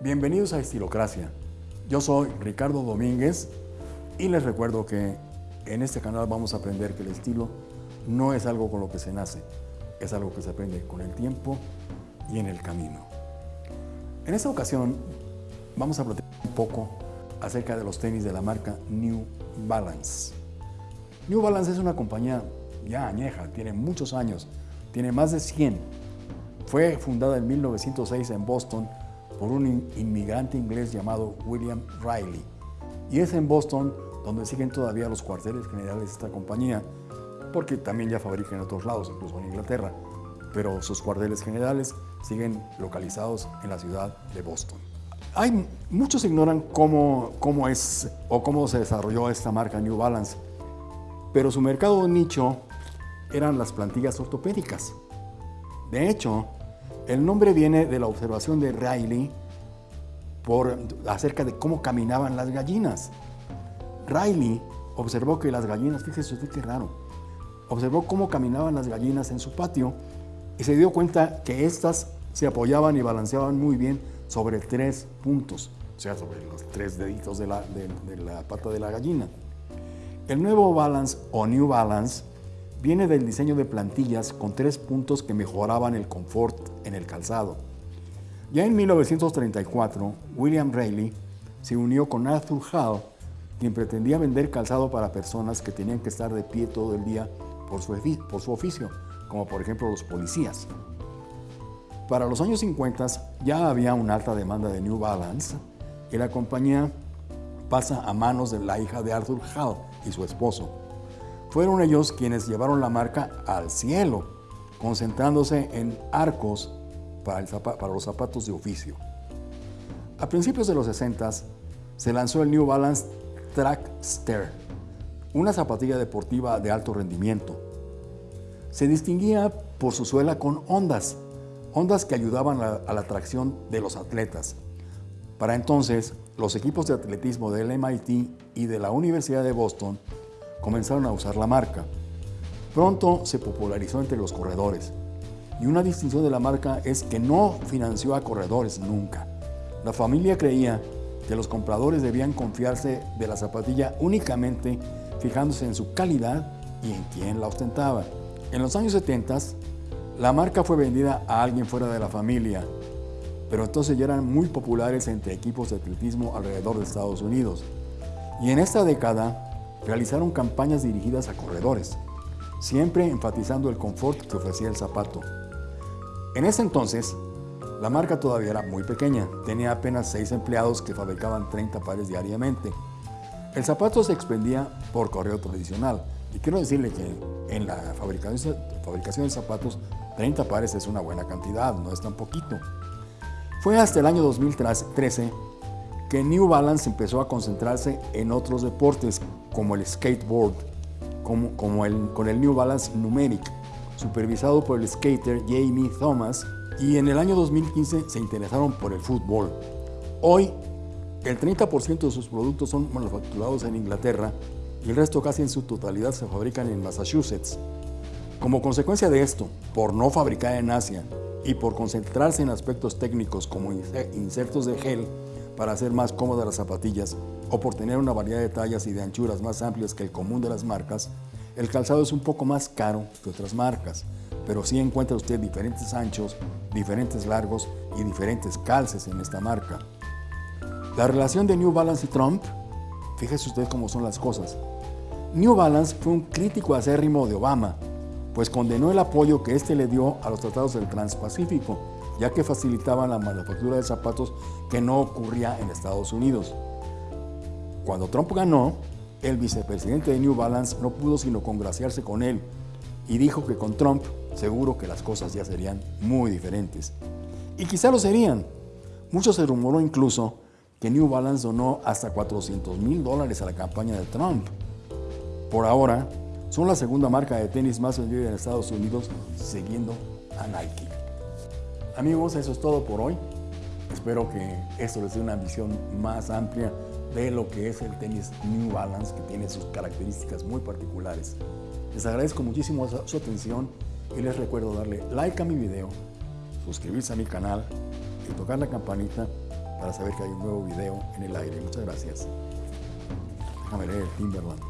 Bienvenidos a Estilocracia. Yo soy Ricardo Domínguez y les recuerdo que en este canal vamos a aprender que el estilo no es algo con lo que se nace, es algo que se aprende con el tiempo y en el camino. En esta ocasión vamos a platicar un poco acerca de los tenis de la marca New Balance. New Balance es una compañía ya añeja, tiene muchos años, tiene más de 100. Fue fundada en 1906 en Boston por un inmigrante inglés llamado William Riley. Y es en Boston donde siguen todavía los cuarteles generales de esta compañía, porque también ya fabrica en otros lados, incluso en Inglaterra, pero sus cuarteles generales siguen localizados en la ciudad de Boston. Hay, muchos ignoran cómo, cómo es o cómo se desarrolló esta marca New Balance, pero su mercado nicho eran las plantillas ortopédicas. De hecho, el nombre viene de la observación de Riley acerca de cómo caminaban las gallinas. Riley observó que las gallinas, fíjese usted qué raro, observó cómo caminaban las gallinas en su patio y se dio cuenta que éstas se apoyaban y balanceaban muy bien sobre tres puntos, o sea, sobre los tres deditos de de la pata de la gallina. El nuevo Balance o New Balance viene del diseño de plantillas con tres puntos que mejoraban el confort en el calzado. Ya en 1934, William Rayleigh se unió con Arthur Hall, quien pretendía vender calzado para personas que tenían que estar de pie todo el día por su, por su oficio, como por ejemplo los policías. Para los años 50 ya había una alta demanda de New Balance y la compañía pasa a manos de la hija de Arthur Hall y su esposo, fueron ellos quienes llevaron la marca al cielo, concentrándose en arcos para, los zapatos de oficio. A principios de los 60 se lanzó el New Balance Track Stair, una zapatilla deportiva de alto rendimiento. Se distinguía por su suela con ondas, ondas que ayudaban a la tracción de los atletas. Para entonces, los equipos de atletismo del MIT y de la Universidad de Boston comenzaron a usar la marca. Pronto se popularizó entre los corredores. Y una distinción de la marca es que no financió a corredores nunca. La familia creía que los compradores debían confiarse de la zapatilla únicamente fijándose en su calidad y en quién la ostentaba. En los años 70, la marca fue vendida a alguien fuera de la familia, pero entonces ya eran muy populares entre equipos de atletismo alrededor de Estados Unidos. Y en esta década, realizaron campañas dirigidas a corredores, siempre enfatizando el confort que ofrecía el zapato. En ese entonces, la marca todavía era muy pequeña, tenía apenas 6 empleados que fabricaban 30 pares diariamente. El zapato se expendía por correo tradicional, y quiero decirle que en la fabricación, de zapatos, 30 pares es una buena cantidad, no es tan poquito. Fue hasta el año 2013 que New Balance empezó a concentrarse en otros deportes como el skateboard, como, el, con el New Balance Numeric, supervisado por el skater Jamie Thomas, y en el año 2015 se interesaron por el fútbol. Hoy, el 30% de sus productos son manufacturados en Inglaterra y el resto casi en su totalidad se fabrican en Massachusetts. Como consecuencia de esto, por no fabricar en Asia y por concentrarse en aspectos técnicos como insertos de gel, para hacer más cómodas las zapatillas o por tener una variedad de tallas y de anchuras más amplias que el común de las marcas, el calzado es un poco más caro que otras marcas, pero sí encuentra usted diferentes anchos, diferentes largos y diferentes calces en esta marca. La relación de New Balance y Trump, fíjese usted cómo son las cosas. New Balance fue un crítico acérrimo de Obama, pues condenó el apoyo que éste le dio a los tratados del Transpacífico ya que facilitaban la manufactura de zapatos que no ocurría en Estados Unidos. Cuando Trump ganó, el vicepresidente de New Balance no pudo sino congraciarse con él y dijo que con Trump seguro que las cosas ya serían muy diferentes. Y quizá lo serían. Mucho se rumoró incluso que New Balance donó hasta 400 mil dólares a la campaña de Trump. Por ahora, son la segunda marca de tenis más vendida en Estados Unidos, siguiendo a Nike. Amigos, eso es todo por hoy. Espero que esto les dé una visión más amplia de lo que es el tenis New Balance, que tiene sus características muy particulares. Les agradezco muchísimo su atención y les recuerdo darle like a mi video, suscribirse a mi canal y tocar la campanita para saber que hay un nuevo video en el aire. Muchas gracias. Déjame leer Timberland.